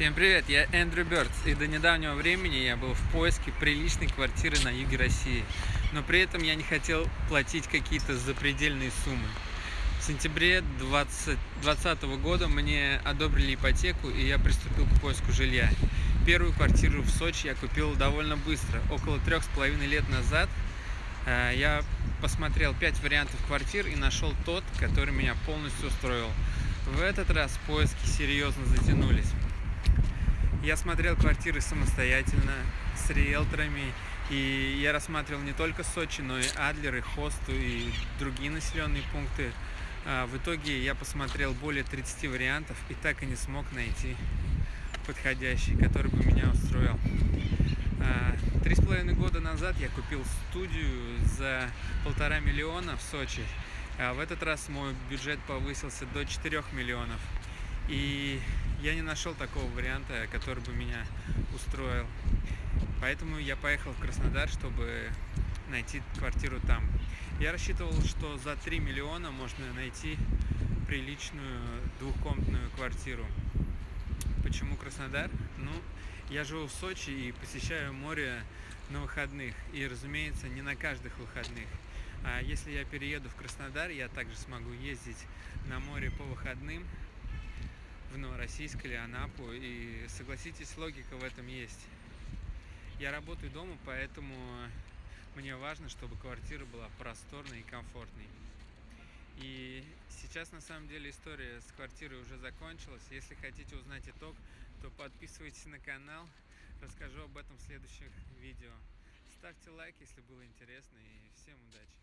Всем привет, я Эндрю Бёрдс, и до недавнего времени я был в поиске приличной квартиры на юге России, но при этом я не хотел платить какие-то запредельные суммы. В сентябре 2020 года мне одобрили ипотеку, и я приступил к поиску жилья. Первую квартиру в Сочи я купил довольно быстро, около трех с половиной лет назад. Э, я посмотрел пять вариантов квартир и нашел тот, который меня полностью устроил. В этот раз поиски серьезно затянулись. Я смотрел квартиры самостоятельно, с риэлторами, и я рассматривал не только Сочи, но и Адлер, и Хосту, и другие населенные пункты. А, в итоге я посмотрел более 30 вариантов и так и не смог найти подходящий, который бы меня устроил. А, три с половиной года назад я купил студию за полтора миллиона в Сочи. А в этот раз мой бюджет повысился до 4 миллионов. И я не нашел такого варианта, который бы меня устроил. Поэтому я поехал в Краснодар, чтобы найти квартиру там. Я рассчитывал, что за 3 миллиона можно найти приличную двухкомнатную квартиру. Почему Краснодар? Ну, я живу в Сочи и посещаю море на выходных. И, разумеется, не на каждых выходных. А если я перееду в Краснодар, я также смогу ездить на море по выходным, в Новороссийск или Анапу. И согласитесь, логика в этом есть. Я работаю дома, поэтому мне важно, чтобы квартира была просторной и комфортной. И сейчас на самом деле история с квартирой уже закончилась. Если хотите узнать итог, то подписывайтесь на канал. Расскажу об этом в следующих видео. Ставьте лайк, если было интересно, и всем удачи!